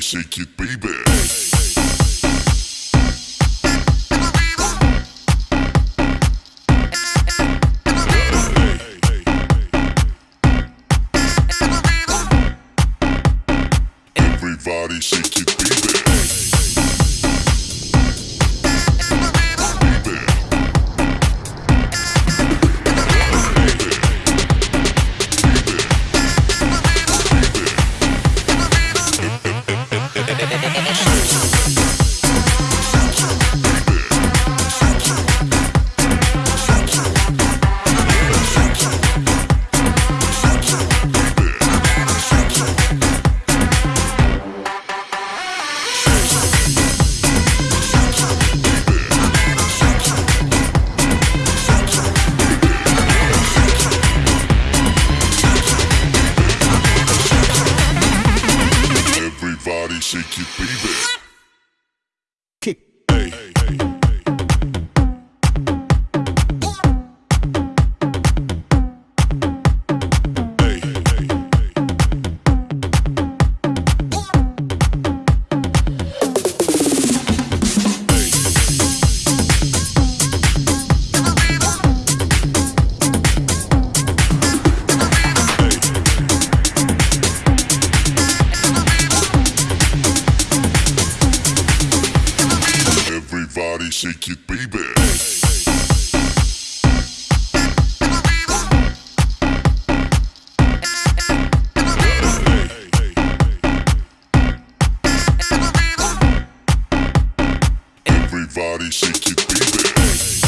shake it, baby. Everybody shake it, shake it, baby. Everybody shake it, baby. Everybody shake it. Baby.